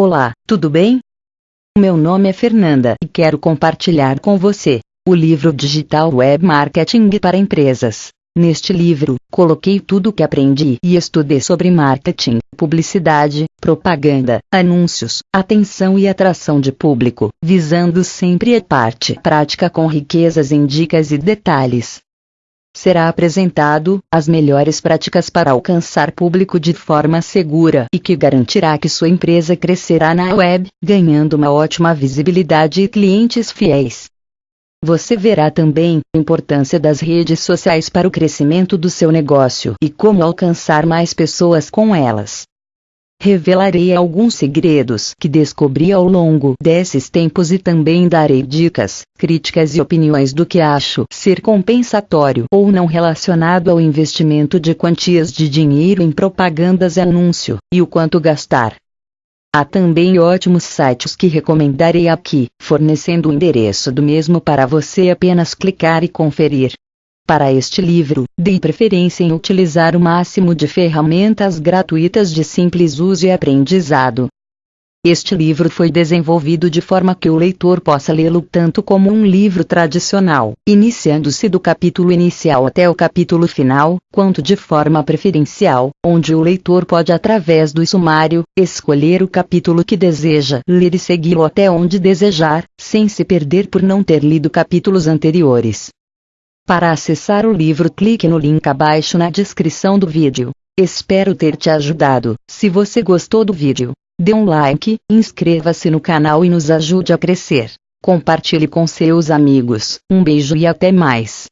Olá, tudo bem? Meu nome é Fernanda e quero compartilhar com você o livro Digital Web Marketing para Empresas. Neste livro, coloquei tudo o que aprendi e estudei sobre marketing, publicidade, propaganda, anúncios, atenção e atração de público, visando sempre a parte prática com riquezas em dicas e detalhes será apresentado as melhores práticas para alcançar público de forma segura e que garantirá que sua empresa crescerá na web, ganhando uma ótima visibilidade e clientes fiéis. Você verá também a importância das redes sociais para o crescimento do seu negócio e como alcançar mais pessoas com elas. Revelarei alguns segredos que descobri ao longo desses tempos e também darei dicas, críticas e opiniões do que acho ser compensatório ou não relacionado ao investimento de quantias de dinheiro em propagandas e anúncio, e o quanto gastar. Há também ótimos sites que recomendarei aqui, fornecendo o endereço do mesmo para você apenas clicar e conferir. Para este livro, dei preferência em utilizar o máximo de ferramentas gratuitas de simples uso e aprendizado. Este livro foi desenvolvido de forma que o leitor possa lê-lo tanto como um livro tradicional, iniciando-se do capítulo inicial até o capítulo final, quanto de forma preferencial, onde o leitor pode, através do sumário, escolher o capítulo que deseja ler e segui-lo até onde desejar, sem se perder por não ter lido capítulos anteriores. Para acessar o livro clique no link abaixo na descrição do vídeo. Espero ter te ajudado. Se você gostou do vídeo, dê um like, inscreva-se no canal e nos ajude a crescer. Compartilhe com seus amigos. Um beijo e até mais.